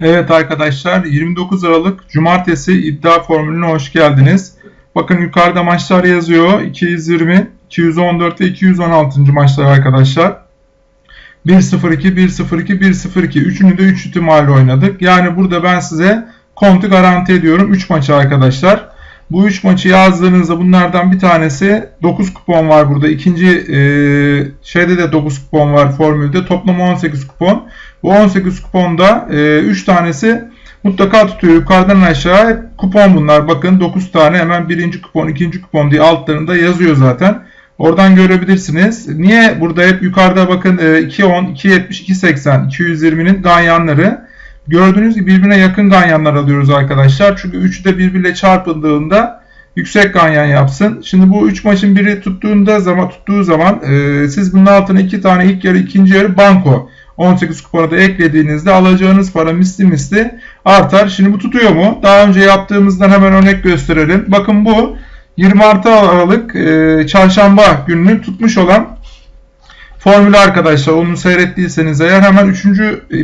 Evet arkadaşlar 29 Aralık Cumartesi iddia formülüne hoş geldiniz. Bakın yukarıda maçlar yazıyor. 220, 214 ve 216. maçlar arkadaşlar. 1-0-2, 1-0-2, 1-0-2. Üçünü de 3 ihtimalle oynadık. Yani burada ben size kontu garanti ediyorum. 3 maçı arkadaşlar. Bu 3 maçı yazdığınızda bunlardan bir tanesi 9 kupon var burada. İkinci e, şeyde de 9 kupon var formülde. Toplam 18 kupon. Bu 18 kuponda 3 e, tanesi mutlaka tutuyor. Yukarıdan aşağı kupon bunlar. Bakın 9 tane hemen birinci kupon, ikinci kupon diye altlarında yazıyor zaten. Oradan görebilirsiniz. Niye burada hep yukarıda bakın 2.10, 2.70, 2.80, 220'nin ganyanları. Gördüğünüz gibi birbirine yakın ganyanlar alıyoruz arkadaşlar. Çünkü üçü de birbiriyle çarpıldığında yüksek ganyan yapsın. Şimdi bu 3 maçın biri tuttuğunda zaman tuttuğu zaman e, siz bunun altına 2 tane ilk yarı ikinci yarı banko 18 kupona da eklediğinizde alacağınız para misli misli artar. Şimdi bu tutuyor mu? Daha önce yaptığımızdan hemen örnek gösterelim. Bakın bu 26 Aralık e, çarşamba gününü tutmuş olan formülü arkadaşlar. Onu seyrettiyseniz eğer hemen 3.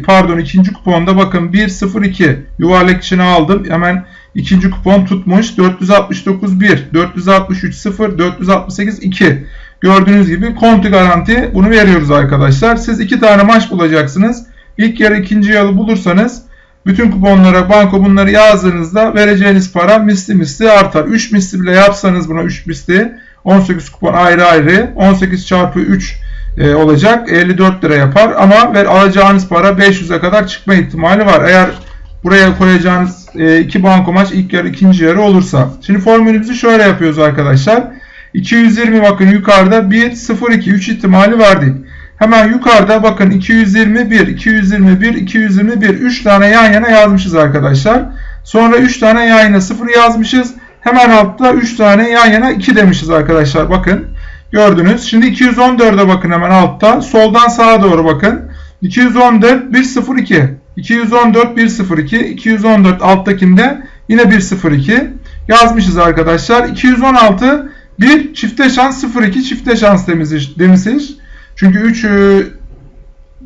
pardon 2. kuponda bakın 102 yuvarlak içine aldım. Hemen ikinci kupon tutmuş. 469 1, 463 0, 468 2. Gördüğünüz gibi konti garanti bunu veriyoruz arkadaşlar. Siz iki tane maç bulacaksınız. İlk yarı ikinci yarı bulursanız bütün kuponlara banko bunları yazdığınızda vereceğiniz para misli misli artar. 3 misli bile yapsanız buna 3 misli 18 kupon ayrı ayrı 18 çarpı 3 e, olacak 54 lira yapar ama ver alacağınız para 500'e kadar çıkma ihtimali var. Eğer buraya koyacağınız e, iki banko maç ilk yarı ikinci yarı olursa. Şimdi formülümüzü şöyle yapıyoruz arkadaşlar. 220 bakın yukarıda 1, 0, 2, 3 ihtimali verdik. Hemen yukarıda bakın 221, 221, 221 3 tane yan yana yazmışız arkadaşlar. Sonra 3 tane yan yana 0 yazmışız. Hemen altta 3 tane yan yana 2 demişiz arkadaşlar. Bakın gördünüz. Şimdi 214'e bakın hemen altta. Soldan sağa doğru bakın. 214 102. 214 102. 214 alttakinde yine 102 yazmışız arkadaşlar. 216 bir çifte şans 0-2 çifte şans demişiz. Çünkü 3 e,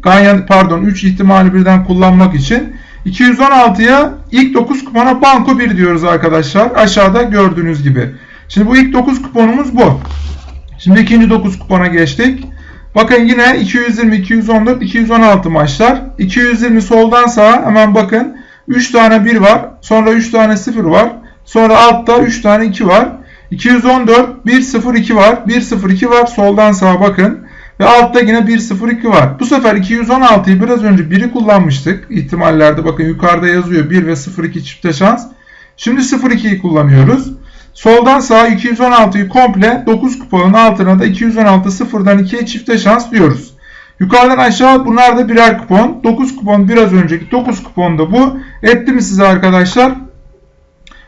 ganyan pardon 3 ihtimali birden kullanmak için 216'ya ilk 9 kupona banko 1 diyoruz arkadaşlar. Aşağıda gördüğünüz gibi. Şimdi bu ilk 9 kuponumuz bu. Şimdi ikinci 9 kupona geçtik. Bakın yine 220, 214, 216 maçlar. 220 soldan sağa hemen bakın. 3 tane 1 var. Sonra 3 tane 0 var. Sonra altta 3 tane 2 var. 214 102 var. 102 var. Soldan sağa bakın. Ve altta yine 102 var. Bu sefer 216'yı biraz önce 1'i kullanmıştık. İhtimallerde bakın yukarıda yazıyor 1 ve 02 çifte şans. Şimdi 02'yi kullanıyoruz. Soldan sağa 216'yı komple 9 kuponun altına da 216 sıfırdan 2'ye çifte şans diyoruz. Yukarıdan aşağı bunlar da birer kupon. 9 kupon biraz önceki 9 kupon da bu. Etti mi size arkadaşlar?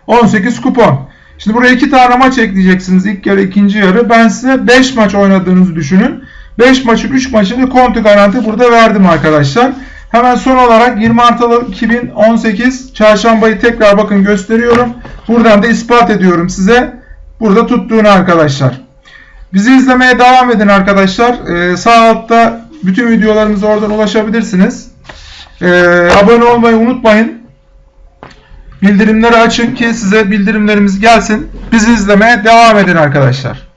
18 kupon. Şimdi buraya iki tane maç ekleyeceksiniz. İlk yarı, ikinci yarı. Ben size 5 maç oynadığınızı düşünün. 5 maçın 3 maçını konti garanti burada verdim arkadaşlar. Hemen son olarak 20 Aralık 2018 çarşambayı tekrar bakın gösteriyorum. Buradan da ispat ediyorum size. Burada tuttuğunu arkadaşlar. Bizi izlemeye devam edin arkadaşlar. Ee, sağ altta bütün videolarımıza oradan ulaşabilirsiniz. Ee, abone olmayı unutmayın. Bildirimleri açın ki size bildirimlerimiz gelsin. Bizi izlemeye devam edin arkadaşlar.